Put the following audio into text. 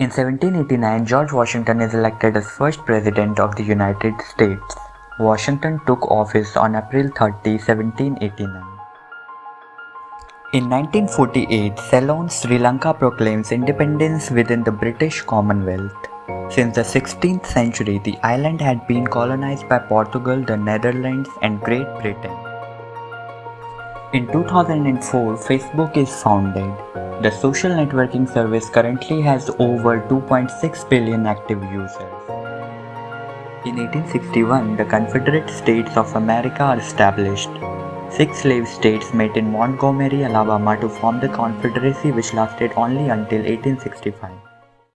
In 1789, George Washington is elected as first president of the United States. Washington took office on April 30, 1789. In 1948, Ceylon, Sri Lanka proclaims independence within the British Commonwealth. Since the 16th century, the island had been colonized by Portugal, the Netherlands, and Great Britain. In 2004, Facebook is founded. The social networking service currently has over 2.6 billion active users. In 1861, the Confederate States of America are established. Six slave states met in Montgomery, Alabama to form the Confederacy which lasted only until 1865.